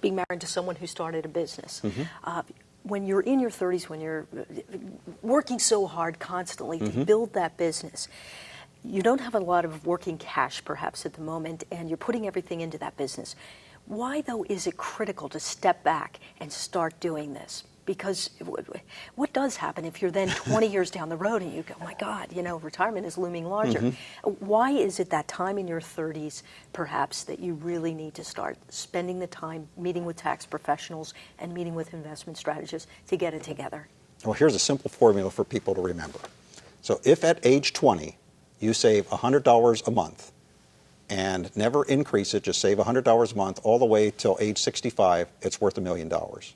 being married to someone who started a business. Mm-hmm. Uh, when you're in your 30s, when you're uh, working so hard constantly to Mm-hmm. build that business, you don't have a lot of working cash perhaps at the moment, and you're putting everything into that business. Why, though, is it critical to step back and start doing this? Because what does happen if you're then 20 years down the road and you go, my God, you know, retirement is looming larger? Mm-hmm. Why is it that time in your 30s, perhaps, that you really need to start spending the time meeting with tax professionals and meeting with investment strategists to get it together? Well, here's a simple formula for people to remember. So if at age 20 you save $100 a month and never increase it, just save $100 a month all the way till age 65, it's worth a million dollars.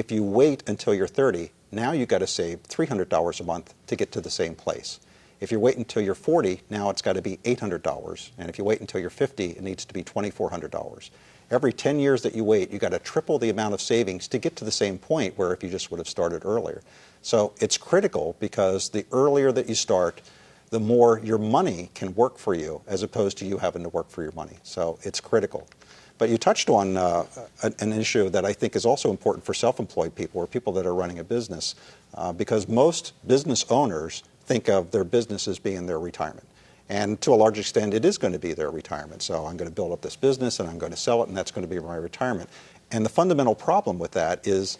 If you wait until you're 30, now you've got to save $300 a month to get to the same place. If you wait until you're 40, now it's got to be $800. And if you wait until you're 50, it needs to be $2,400. Every 10 years that you wait, you've got to triple the amount of savings to get to the same point where if you just would have started earlier. So it's critical because the earlier that you start, the more your money can work for you as opposed to you having to work for your money. So it's critical. But you touched on uh, an issue that I think is also important for self-employed people or people that are running a business, uh, because most business owners think of their business as being their retirement. And to a large extent, it is going to be their retirement. So I'm going to build up this business and I'm going to sell it, and that's going to be my retirement. And the fundamental problem with that is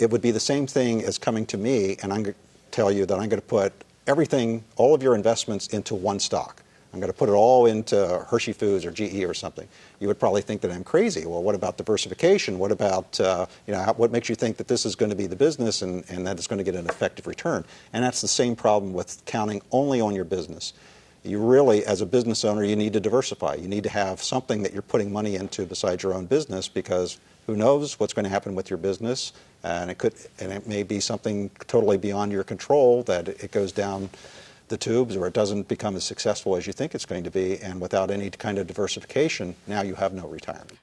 it would be the same thing as coming to me and I'm going to tell you that I'm going to put everything, all of your investments into one stock. I'm going to put it all into Hershey Foods or GE or something. You would probably think that I'm crazy. Well, what about diversification? What about, uh, you know, what makes you think that this is going to be the business and, and that it's going to get an effective return? And that's the same problem with counting only on your business. You really, as a business owner, you need to diversify. You need to have something that you're putting money into besides your own business because who knows what's going to happen with your business and it could and it may be something totally beyond your control that it goes down the tubes or it doesn't become as successful as you think it's going to be and without any kind of diversification now you have no retirement